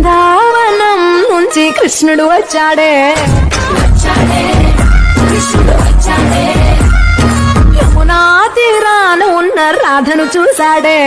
బృందావనం నుంచి కృష్ణుడు వచ్చాడే. యమునా తీరాన ఉన్న రాధను చూశాడే.